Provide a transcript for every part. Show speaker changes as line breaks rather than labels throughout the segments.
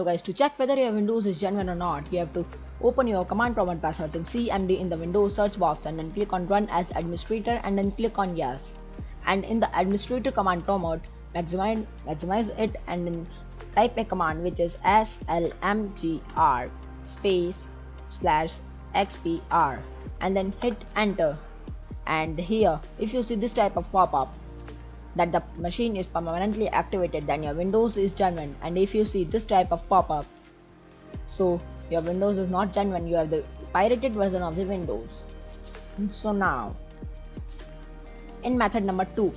So guys, to check whether your Windows is genuine or not, you have to open your command prompt by searching cmd in the Windows search box and then click on run as administrator and then click on yes. And in the administrator command prompt, maximize, maximize it and then type a command which is slmgr space slash xpr and then hit enter and here if you see this type of pop-up that the machine is permanently activated then your windows is genuine. And if you see this type of pop-up so your windows is not genuine. You have the pirated version of the windows. So now in method number 2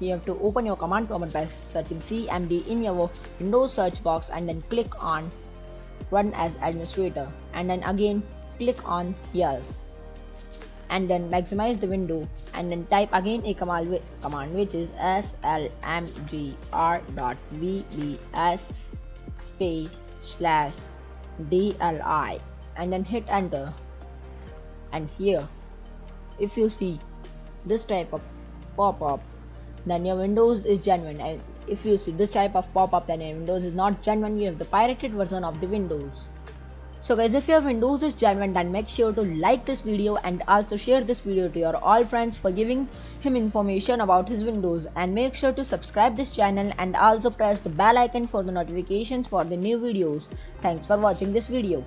you have to open your command prompt by searching cmd in your windows search box and then click on run as administrator. And then again click on yes and then maximize the window and then type again a command, which is slmgr.vbs space slash dli and then hit enter. And here if you see this type of pop-up then your windows is genuine. And if you see this type of pop-up then your windows is not genuine. You have the pirated version of the windows so guys if your windows is genuine then make sure to like this video and also share this video to your all friends for giving him information about his windows. And make sure to subscribe this channel and also press the bell icon for the notifications for the new videos. Thanks for watching this video